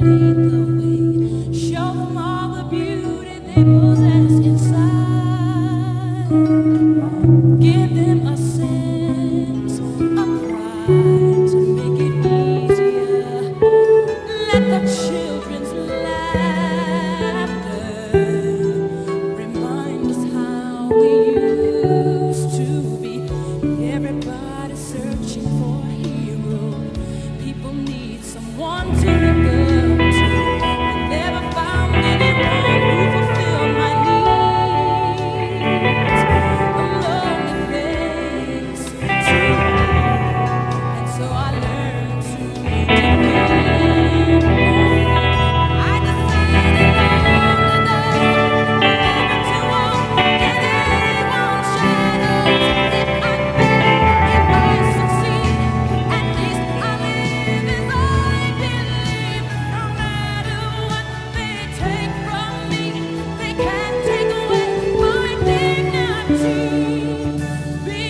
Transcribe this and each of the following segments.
Hallelujah.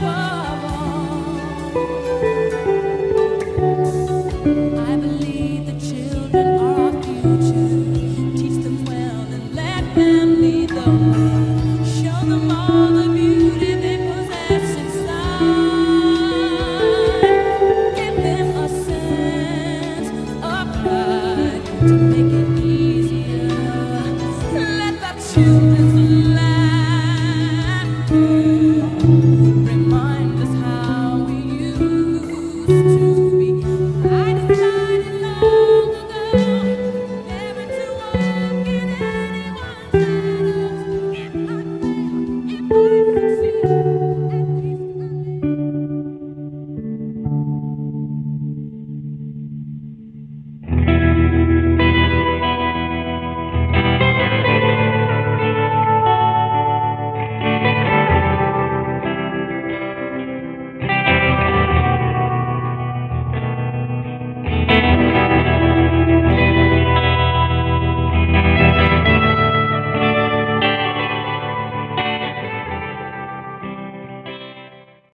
power.